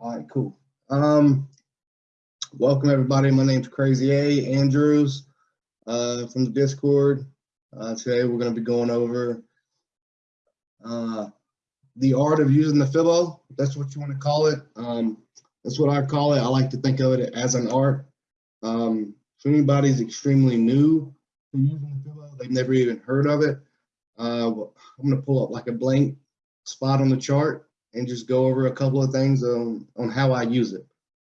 All right, cool. Um, welcome everybody. My name's Crazy A Andrews uh, from the Discord. Uh, today we're going to be going over uh, the art of using the Fibbo. if That's what you want to call it. Um, that's what I call it. I like to think of it as an art. Um, if anybody's extremely new to using the Fibbo, they've never even heard of it. Uh, I'm going to pull up like a blank spot on the chart and just go over a couple of things on, on how I use it.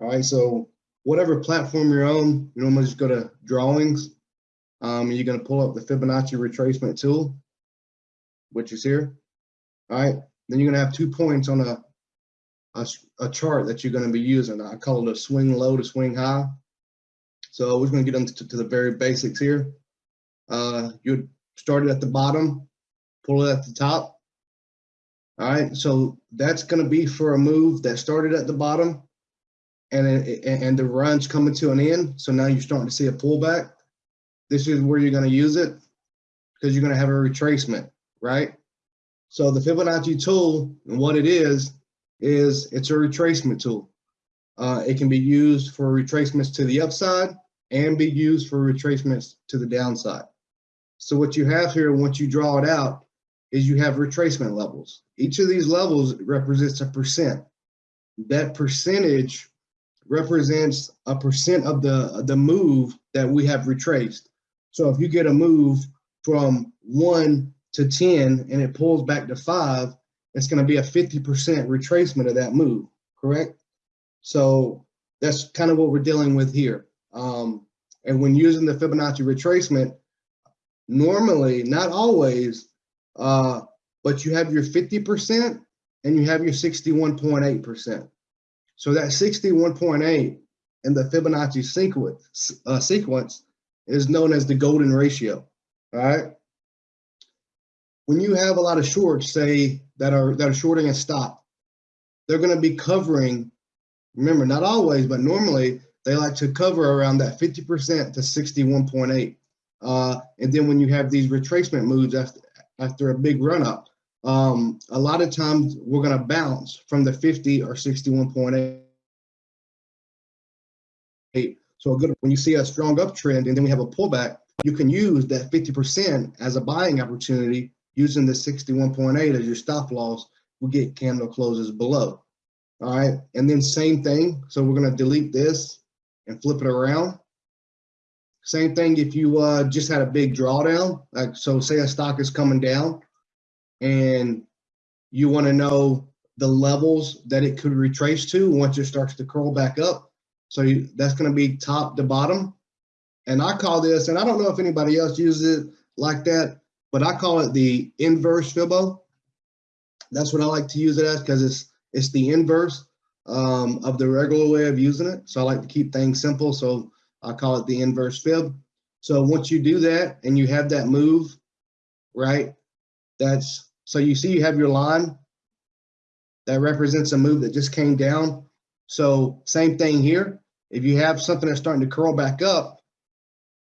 All right, so whatever platform you're on, you normally just go to drawings. Um, you're gonna pull up the Fibonacci retracement tool, which is here. All right, then you're gonna have two points on a, a, a chart that you're gonna be using. I call it a swing low to swing high. So we're gonna get into to the very basics here. Uh, you start it at the bottom, pull it at the top, all right, so that's going to be for a move that started at the bottom and, and the run's coming to an end. So now you're starting to see a pullback. This is where you're going to use it because you're going to have a retracement, right? So the Fibonacci tool and what it is, is it's a retracement tool. Uh, it can be used for retracements to the upside and be used for retracements to the downside. So what you have here, once you draw it out, is you have retracement levels. Each of these levels represents a percent. That percentage represents a percent of the, the move that we have retraced. So if you get a move from one to 10 and it pulls back to five, it's gonna be a 50% retracement of that move, correct? So that's kind of what we're dealing with here. Um, and when using the Fibonacci retracement, normally, not always, uh, but you have your 50% and you have your 61.8%. So that 61.8 in the Fibonacci sequence, uh, sequence is known as the golden ratio, all right? When you have a lot of shorts, say, that are, that are shorting a stop, they're gonna be covering, remember, not always, but normally, they like to cover around that 50% to 61.8. Uh, and then when you have these retracement moves after, after a big run up. Um, a lot of times we're going to bounce from the 50 or 61.8. So good when you see a strong uptrend and then we have a pullback, you can use that 50% as a buying opportunity using the 61.8 as your stop loss. We get candle closes below. All right, and then same thing. So we're going to delete this and flip it around. Same thing if you uh, just had a big drawdown, like so say a stock is coming down and you wanna know the levels that it could retrace to once it starts to curl back up. So you, that's gonna be top to bottom. And I call this, and I don't know if anybody else uses it like that, but I call it the inverse Fibbo. That's what I like to use it as because it's it's the inverse um, of the regular way of using it. So I like to keep things simple. So I call it the inverse fib. So once you do that and you have that move, right, that's, so you see you have your line that represents a move that just came down. So same thing here. If you have something that's starting to curl back up,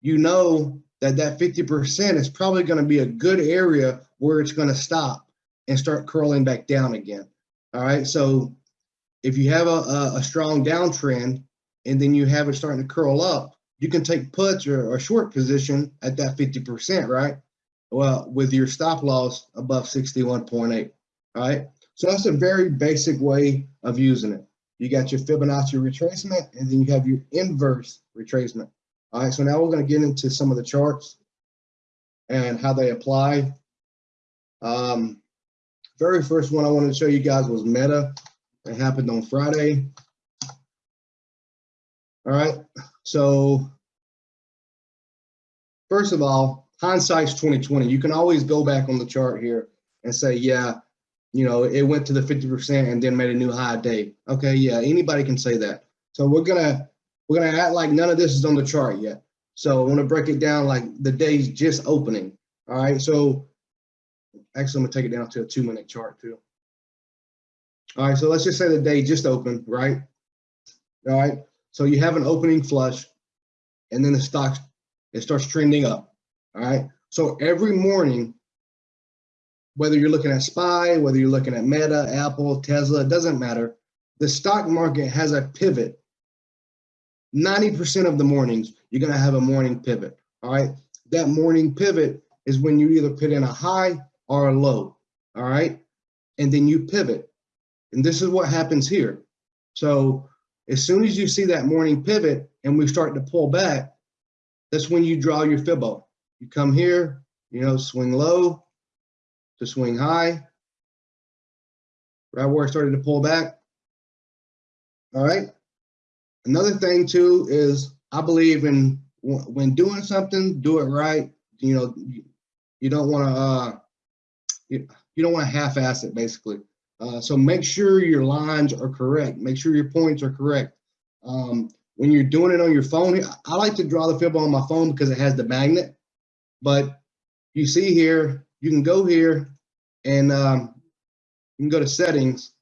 you know that that 50% is probably going to be a good area where it's going to stop and start curling back down again. All right. So if you have a, a, a strong downtrend, and then you have it starting to curl up, you can take puts or, or short position at that 50%, right? Well, with your stop loss above 61.8, right? So that's a very basic way of using it. You got your Fibonacci retracement, and then you have your inverse retracement. All right, so now we're going to get into some of the charts and how they apply. Um, very first one I wanted to show you guys was Meta. It happened on Friday. All right. So first of all, hindsight's 2020. You can always go back on the chart here and say, yeah, you know, it went to the 50% and then made a new high day. Okay, yeah, anybody can say that. So we're gonna we're gonna act like none of this is on the chart yet. So I want to break it down like the day's just opening. All right. So actually, I'm gonna take it down to a two minute chart too. All right. So let's just say the day just opened, right? All right. So you have an opening flush and then the stock, it starts trending up, all right? So every morning, whether you're looking at SPY, whether you're looking at Meta, Apple, Tesla, it doesn't matter. the stock market has a pivot. 90% of the mornings, you're going to have a morning pivot. All right. That morning pivot is when you either put in a high or a low. All right. And then you pivot. And this is what happens here. So as soon as you see that morning pivot and we start to pull back, that's when you draw your fibbo. You come here, you know, swing low to swing high, right where it started to pull back. All right. Another thing too is I believe in when doing something, do it right. You know, you don't want to uh, you, you don't want to half-ass it basically. Uh, so make sure your lines are correct. Make sure your points are correct. Um, when you're doing it on your phone, I like to draw the fib on my phone because it has the magnet. But you see here, you can go here and um, you can go to settings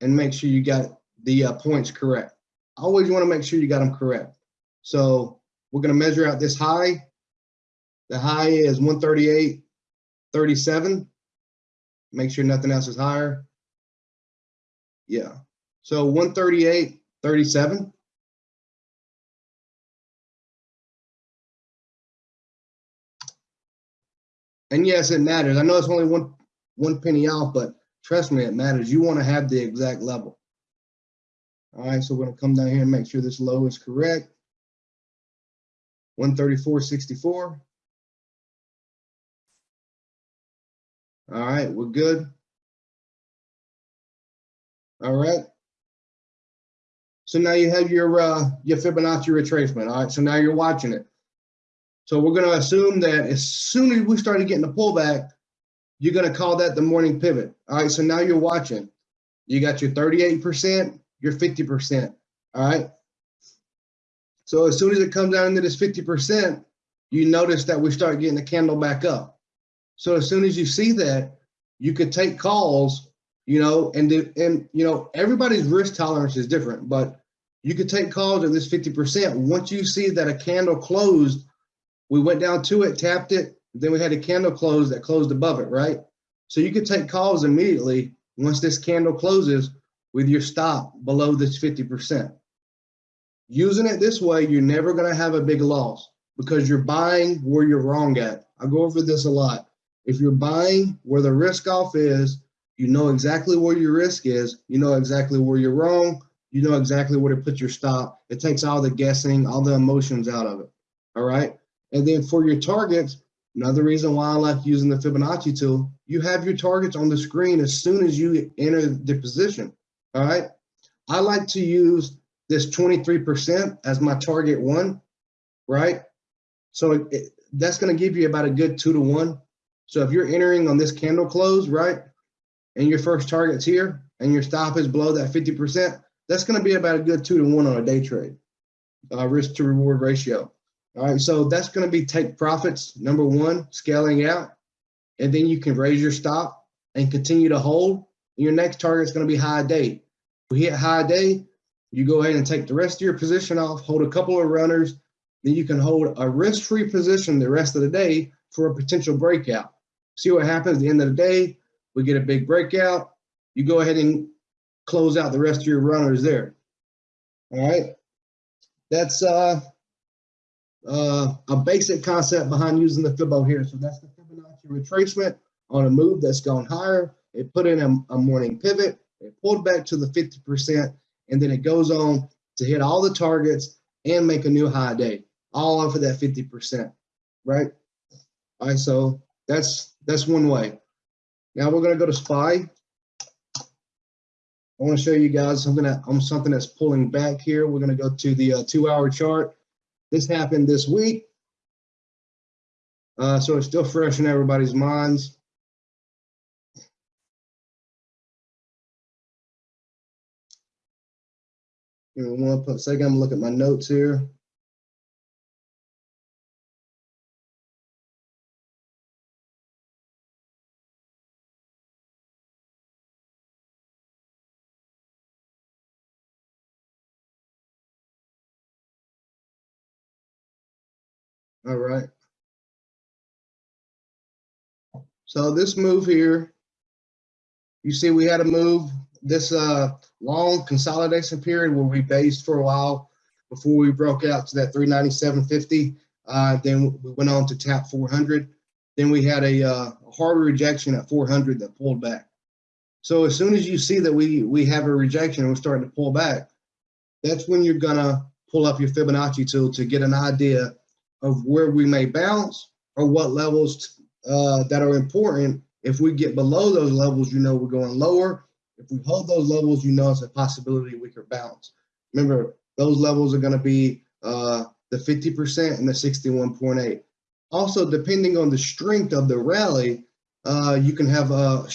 and make sure you got the uh, points correct. Always want to make sure you got them correct. So we're going to measure out this high. The high is 138.37. Make sure nothing else is higher. Yeah. So 138.37. And yes, it matters. I know it's only one one penny off, but trust me, it matters. You want to have the exact level. All right, so we're to come down here and make sure this low is correct. 134.64. All right, we're good. All right. So now you have your uh, your Fibonacci retracement. All right, so now you're watching it. So we're going to assume that as soon as we started getting the pullback, you're going to call that the morning pivot. All right, so now you're watching. You got your 38%, your 50%. All right. So as soon as it comes down into this 50%, you notice that we start getting the candle back up. So as soon as you see that, you could take calls, you know, and and you know everybody's risk tolerance is different, but you could take calls at this 50%. Once you see that a candle closed, we went down to it, tapped it, then we had a candle close that closed above it, right? So you could take calls immediately once this candle closes with your stop below this 50%. Using it this way, you're never to have a big loss because you're buying where you're wrong at. I go over this a lot. If you're buying where the risk off is, you know exactly where your risk is, you know exactly where you're wrong, you know exactly where to put your stop. It takes all the guessing, all the emotions out of it. All right. And then for your targets, another reason why I like using the Fibonacci tool, you have your targets on the screen as soon as you enter the position. All right. I like to use this 23% as my target one, right? So it, that's going to give you about a good two to one. So if you're entering on this candle close, right, and your first target's here and your stop is below that 50%, that's going to be about a good two to one on a day trade, uh, risk to reward ratio. All right, so that's going to be take profits, number one, scaling out, and then you can raise your stop and continue to hold. Your next target is going to be high day. We hit high day, you go ahead and take the rest of your position off, hold a couple of runners, then you can hold a risk-free position the rest of the day for a potential breakout see what happens at the end of the day. We get a big breakout. You go ahead and close out the rest of your runners there. All right. That's uh, uh, a basic concept behind using the Fibbo here. So that's the Fibonacci retracement on a move that's gone higher. It put in a, a morning pivot. It pulled back to the 50%, and then it goes on to hit all the targets and make a new high day, all off of that 50%, right? All right, so that's that's one way. Now we're going to go to SPY. I want to show you guys something that um, something that's pulling back here. We're going to go to the uh, two-hour chart. This happened this week, uh, so it's still fresh in everybody's minds. Give me One second, I'm gonna look at my notes here. All right. So this move here, you see we had a move. This uh long consolidation period where we based for a while before we broke out to that 397.50. Uh, then we went on to tap 400. Then we had a, uh, rejection at 400 that pulled back. So as soon as you see that we we have a rejection and we're starting to pull back, that's when you're gonna pull up your Fibonacci tool to get an idea of where we may bounce or what levels uh, that are important. If we get below those levels, you know we're going lower. If we hold those levels, you know it's a possibility we could bounce. Remember, those levels are going to be uh, the 50% and the 61.8. Also, depending on the strength of the rally, uh, you can have a,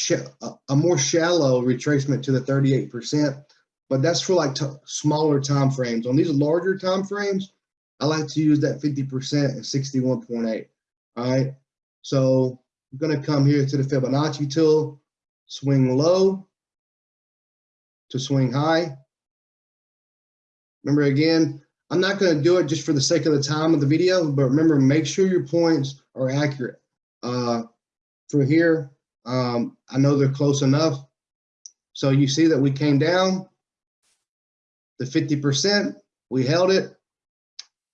a more shallow retracement to the 38%, but that's for like smaller time frames. On these larger time frames, I like to use that 50% and 61.8. All right, so I'm gonna come here to the Fibonacci tool, swing low to swing high. Remember again, I'm not gonna do it just for the sake of the time of the video, but remember, make sure your points are accurate. Uh, for here, um, I know they're close enough. So you see that we came down the 50%, we held it.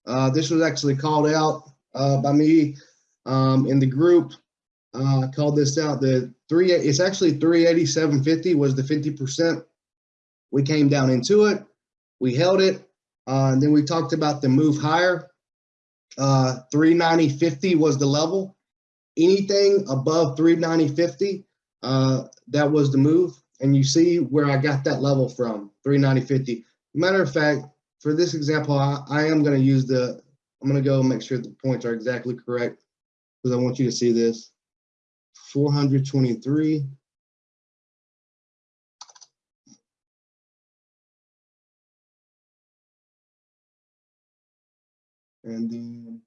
Uh, this was actually called out uh, by me um, in the group. Uh, called this out. The three, it's actually 387.50 was the 50%. We came down into it, we held it, uh, and then we talked about the move higher. Uh, 390.50 was the level anything above 390.50, uh, that was the move. And you see where I got that level from, 390.50. Matter of fact, for this example, I, I am going to use the, I'm going to go make sure the points are exactly correct because I want you to see this. 423. And then,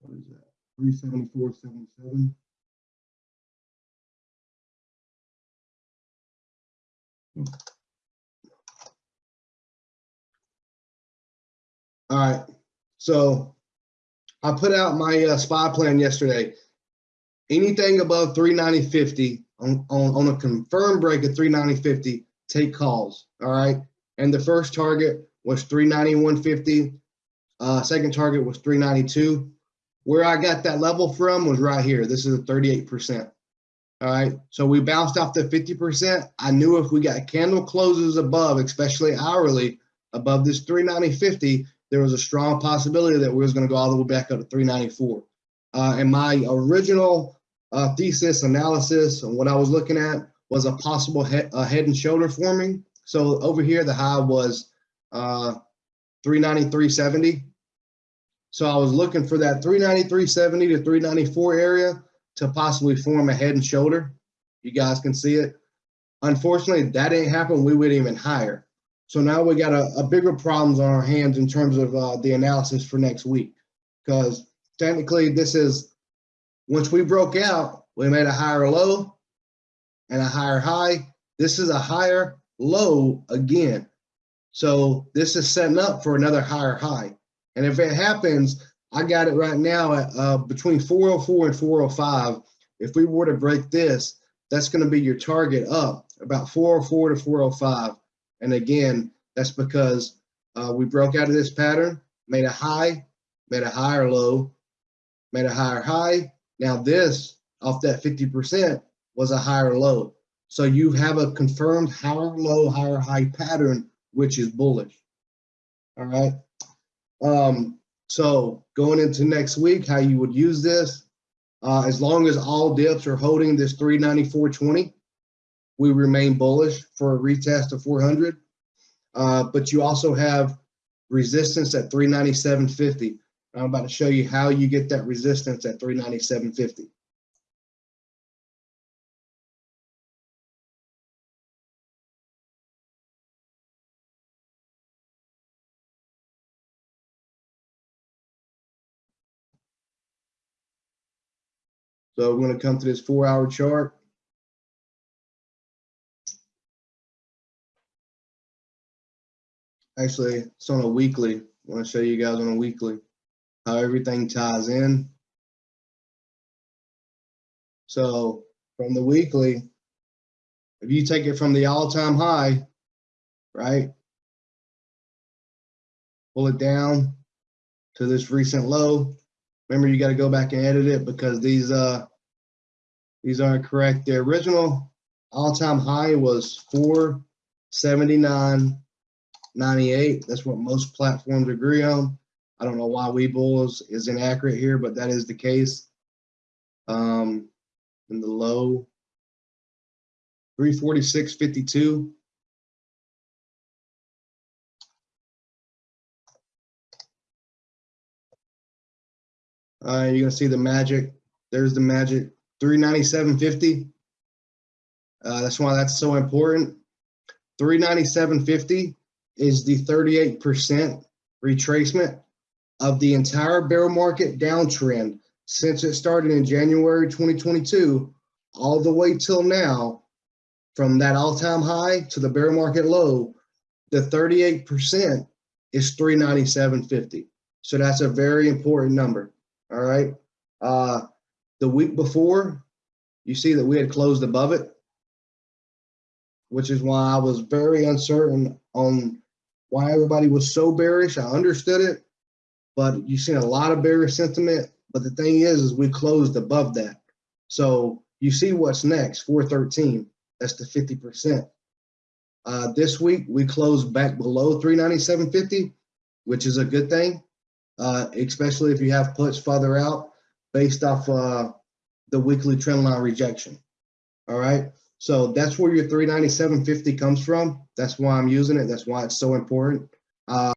what is that? three seventy-four hmm. All right, so I put out my uh, spy plan yesterday. Anything above 390.50 on, on, on a confirmed break of 390.50, take calls. All right. And the first target was 391.50. Uh, second target was 392. Where I got that level from was right here. This is a 38%. All right, so we bounced off the 50%. I knew if we got candle closes above, especially hourly, above this 390.50, there was a strong possibility that we was going to go all the way back up to 394. Uh, and my original uh, thesis analysis and what I was looking at was a possible he uh, head and shoulder forming. So over here, the high was uh, 393.70. So I was looking for that 393.70 to 394 area to possibly form a head and shoulder. You guys can see it. Unfortunately, that ain't happened. We went even higher. So now we got a, a bigger problems on our hands in terms of uh, the analysis for next week. Because technically this is, once we broke out, we made a higher low and a higher high. This is a higher low again. So this is setting up for another higher high. And if it happens, I got it right now at uh, between 404 and 405. If we were to break this, that's going to be your target up about 404 to 405. And again, that's because uh, we broke out of this pattern, made a high, made a higher low, made a higher high. Now this off that 50% was a higher low. So you have a confirmed higher low, higher high pattern, which is bullish. All right. Um, so going into next week, how you would use this, uh, as long as all dips are holding this 394.20, we remain bullish for a retest of 400. Uh, but you also have resistance at 397.50. I'm about to show you how you get that resistance at 397.50. So we're going to come to this four hour chart. Actually, it's on a weekly. I want to show you guys on a weekly how everything ties in. So from the weekly, if you take it from the all-time high, right? Pull it down to this recent low. Remember, you got to go back and edit it because these uh these aren't correct. The original all-time high was 479.98. That's what most platforms agree on. I don't know why Webull is, is inaccurate here, but that is the case. Um, in the low 346.52. Uh, you're gonna see the magic. There's the magic 397.50. Uh, that's why that's so important. 397.50 is the 38% retracement of the entire bear market downtrend since it started in January 2022 all the way till now. From that all-time high to the bear market low the 38% is 397.50 so that's a very important number all right? Uh the week before you see that we had closed above it which is why i was very uncertain on why everybody was so bearish. I understood it but you've seen a lot of bearish sentiment. But the thing is is we closed above that. So you see what's next 413 that's the 50 percent. Uh this week we closed back below 397.50 which is a good thing uh especially if you have puts further out based off uh the weekly trend line rejection. All right so that's where your 397.50 comes from. That's why i'm using it. That's why it's so important. Uh